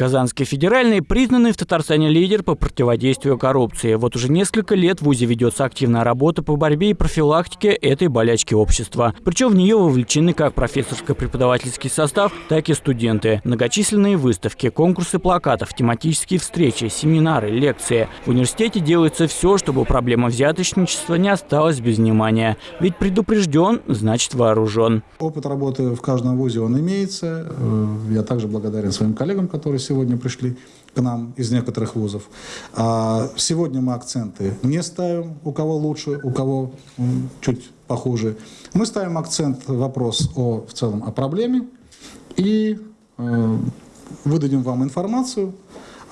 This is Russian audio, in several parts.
Казанский федеральный признанный в Татарстане лидер по противодействию коррупции. Вот уже несколько лет в ВУЗе ведется активная работа по борьбе и профилактике этой болячки общества. Причем в нее вовлечены как профессорско-преподавательский состав, так и студенты. Многочисленные выставки, конкурсы плакатов, тематические встречи, семинары, лекции. В университете делается все, чтобы проблема взяточничества не осталась без внимания. Ведь предупрежден, значит вооружен. Опыт работы в каждом ВУЗе он имеется. Э, я также благодарен своим коллегам, которые сегодня пришли к нам из некоторых вузов. А сегодня мы акценты не ставим, у кого лучше, у кого чуть похуже. Мы ставим акцент, вопрос о, в целом о проблеме и э, выдадим вам информацию,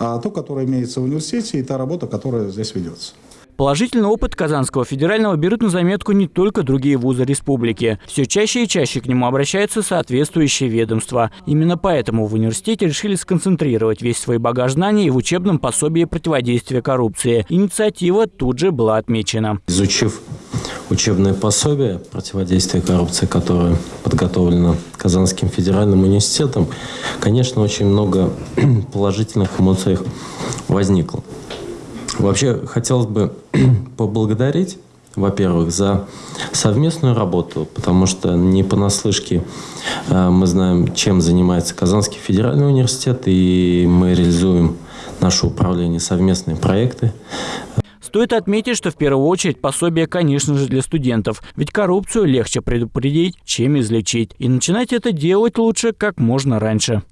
а, ту, которая имеется в университете, и та работа, которая здесь ведется. Положительный опыт Казанского федерального берут на заметку не только другие вузы республики. Все чаще и чаще к нему обращаются соответствующие ведомства. Именно поэтому в университете решили сконцентрировать весь свой багаж знаний в учебном пособии противодействия коррупции. Инициатива тут же была отмечена. Изучив учебное пособие противодействия коррупции, которое подготовлено Казанским федеральным университетом, конечно, очень много положительных эмоций возникло. Вообще, хотелось бы поблагодарить, во-первых, за совместную работу, потому что не понаслышке э, мы знаем, чем занимается Казанский федеральный университет, и мы реализуем наше управление совместные проекты. Стоит отметить, что в первую очередь пособие, конечно же, для студентов. Ведь коррупцию легче предупредить, чем излечить. И начинать это делать лучше как можно раньше.